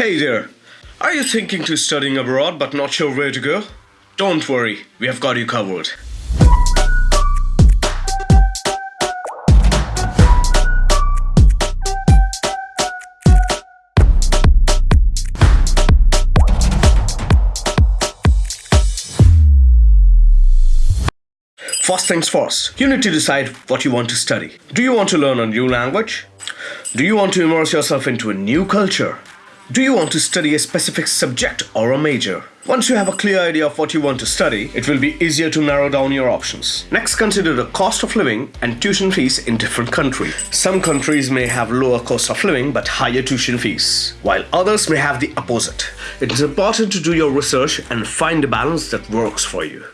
Hey there! Are you thinking to studying abroad but not sure where to go? Don't worry, we have got you covered. First things first, you need to decide what you want to study. Do you want to learn a new language? Do you want to immerse yourself into a new culture? Do you want to study a specific subject or a major? Once you have a clear idea of what you want to study, it will be easier to narrow down your options. Next, consider the cost of living and tuition fees in different countries. Some countries may have lower cost of living but higher tuition fees, while others may have the opposite. It is important to do your research and find a balance that works for you.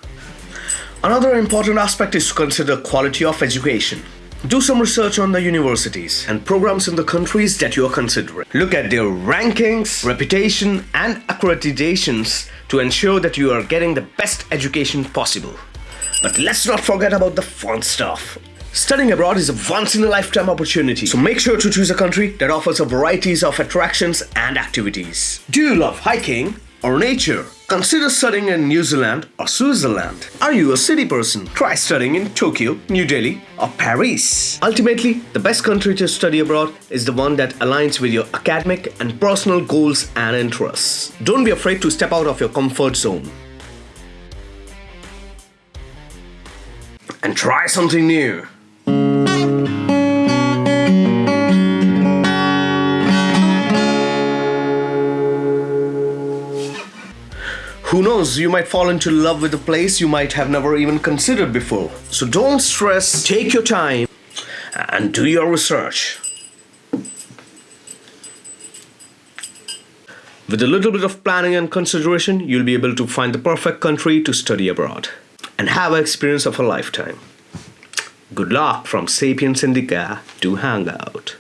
Another important aspect is to consider quality of education. Do some research on the universities and programs in the countries that you are considering. Look at their rankings, reputation and accreditations to ensure that you are getting the best education possible. But let's not forget about the fun stuff. Studying abroad is a once-in-a-lifetime opportunity, so make sure to choose a country that offers a varieties of attractions and activities. Do you love hiking or nature? Consider studying in New Zealand or Switzerland. Are you a city person? Try studying in Tokyo, New Delhi or Paris. Ultimately, the best country to study abroad is the one that aligns with your academic and personal goals and interests. Don't be afraid to step out of your comfort zone. And try something new. Who knows, you might fall into love with a place you might have never even considered before. So don't stress, take your time and do your research. With a little bit of planning and consideration, you'll be able to find the perfect country to study abroad and have an experience of a lifetime. Good luck from Sapiens Indica to Hangout.